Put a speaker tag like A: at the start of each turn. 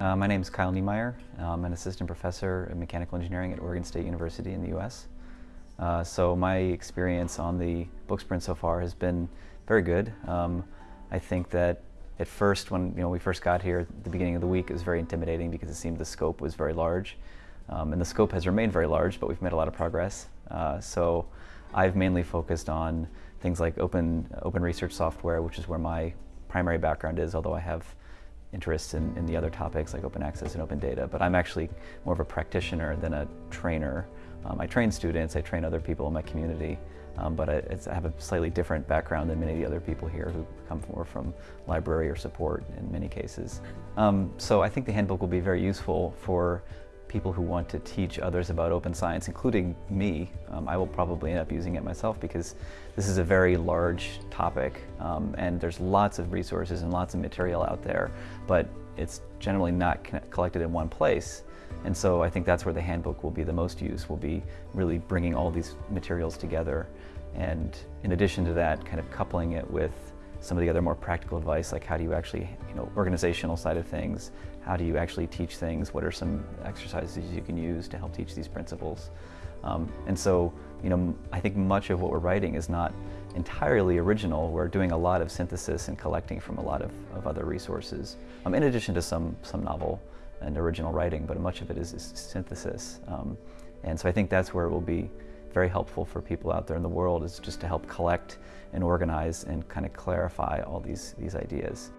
A: Uh, my name is Kyle Niemeyer. I'm an assistant professor in mechanical engineering at Oregon State University in the U.S. Uh, so my experience on the book sprint so far has been very good. Um, I think that at first, when you know we first got here at the beginning of the week, it was very intimidating because it seemed the scope was very large. Um, and the scope has remained very large, but we've made a lot of progress. Uh, so I've mainly focused on things like open, open research software, which is where my primary background is, although I have interests in, in the other topics like open access and open data, but I'm actually more of a practitioner than a trainer. Um, I train students, I train other people in my community, um, but I, I, have a slightly different background than many of the other people here who come more from library or support in many cases. Um, so I think the handbook will be very useful for people who want to teach others about open science, including me. Um, I will probably end up using it myself because this is a very large topic um, and there's lots of resources and lots of material out there, but it's generally not collected in one place. And so I think that's where the handbook will be the most use, will be really bringing all these materials together. And in addition to that, kind of coupling it with some of the other more practical advice, like how do you actually, you know, organizational side of things, how do you actually teach things, what are some exercises you can use to help teach these principles. Um, and so, you know, I think much of what we're writing is not entirely original. We're doing a lot of synthesis and collecting from a lot of, of other resources, um, in addition to some, some novel and original writing, but much of it is, is synthesis. Um, and so I think that's where it will be very helpful for people out there in the world is just to help collect and organize and kind of clarify all these, these ideas.